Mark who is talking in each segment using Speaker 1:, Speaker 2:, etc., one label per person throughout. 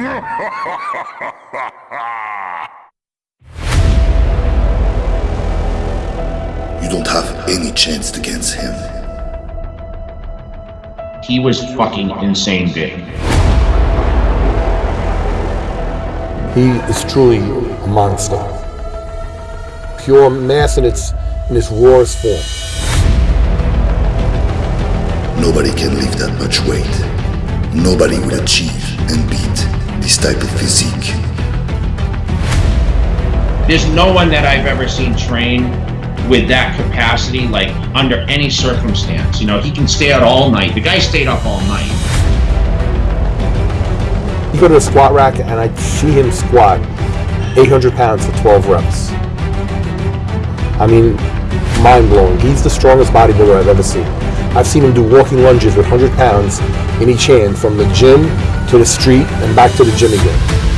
Speaker 1: You don't have any chance against him.
Speaker 2: He was fucking insane big.
Speaker 3: He is truly a monster. Pure mass in its in its rawest form.
Speaker 1: Nobody can lift that much weight. Nobody will achieve and beat this type of physique.
Speaker 2: There's no one that I've ever seen train with that capacity, like under any circumstance. You know, he can stay out all night. The guy stayed up all night.
Speaker 3: You go to a squat rack and I see him squat 800 pounds for 12 reps. I mean, mind blowing. He's the strongest bodybuilder I've ever seen. I've seen him do walking lunges with 100 pounds in each hand from the gym to the street and back to the gym again.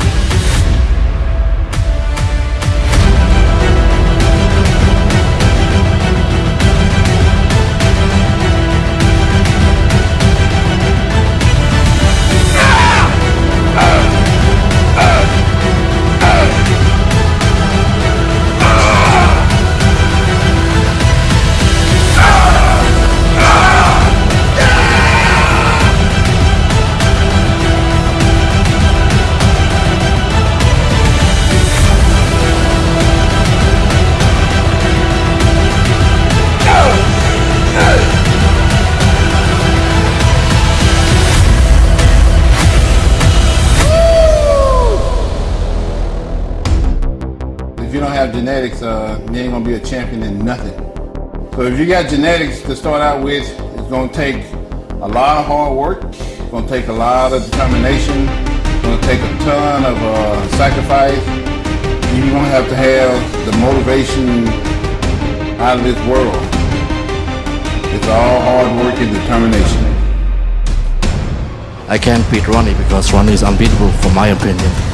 Speaker 4: If you don't have genetics, uh, you ain't gonna be a champion in nothing. So if you got genetics to start out with, it's gonna take a lot of hard work. It's gonna take a lot of determination. It's gonna take a ton of uh, sacrifice. You're gonna have to have the motivation out of this world. It's all hard work and determination.
Speaker 5: I can't beat Ronnie because Ronnie is unbeatable for my opinion.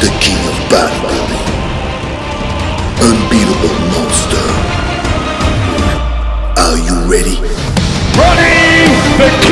Speaker 1: The king of bodybuilding. Unbeatable monster. Are you ready?
Speaker 6: King